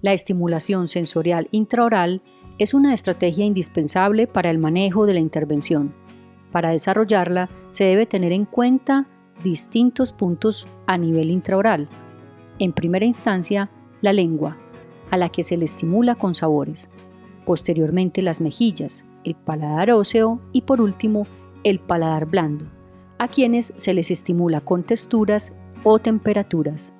La estimulación sensorial intraoral es una estrategia indispensable para el manejo de la intervención. Para desarrollarla se debe tener en cuenta distintos puntos a nivel intraoral. En primera instancia, la lengua, a la que se le estimula con sabores. Posteriormente las mejillas, el paladar óseo y por último el paladar blando, a quienes se les estimula con texturas o temperaturas.